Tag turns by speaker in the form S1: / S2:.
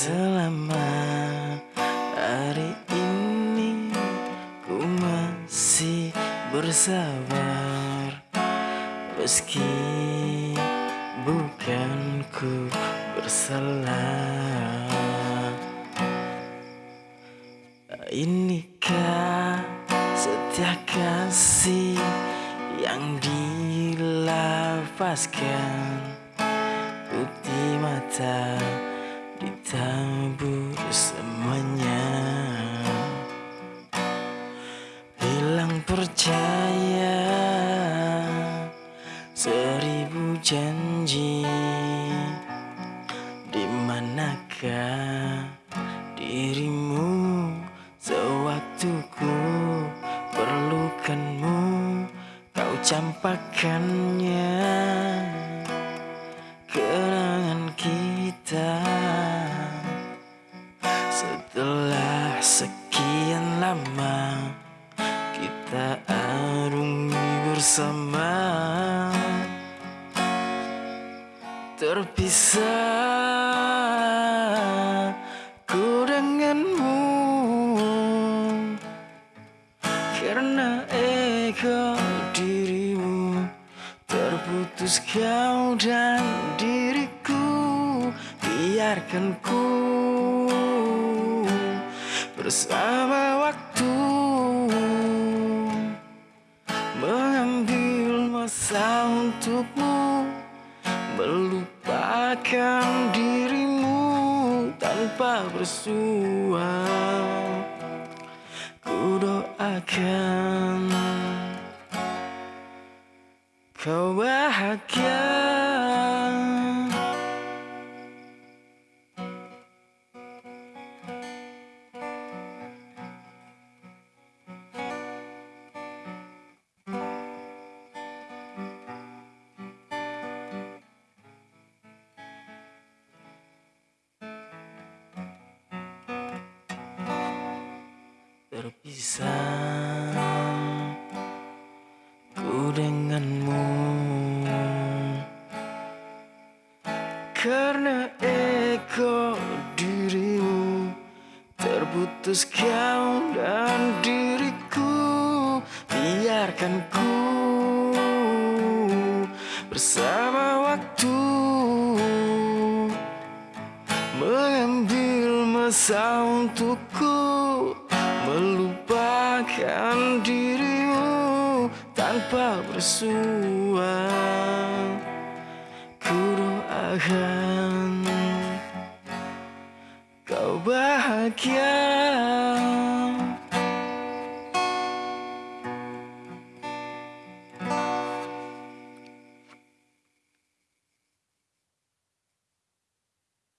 S1: Selama hari ini ku masih bersabar. Meski bukan ku bersalah. Inikah setia kasih yang dilafazkan seribu janji. Di manakah dirimu sewaktu ku perlukanmu? Kau campakkannya. Kenangan kita setelah sekian lama kita arungi bersama Terpisah ku denganmu. Karena ego dirimu Terputus kau dan diriku Biarkan ku bersama waktu Melupakan dirimu tanpa bersua Ku doakan kau bahagia Terpisah ku denganmu. Karena ego dirimu Terputus kau dan diriku Biarkan ku bersama waktu Mengambil masa untukku Melupakan dirimu tanpa bersua. Ku doakan kau bahagia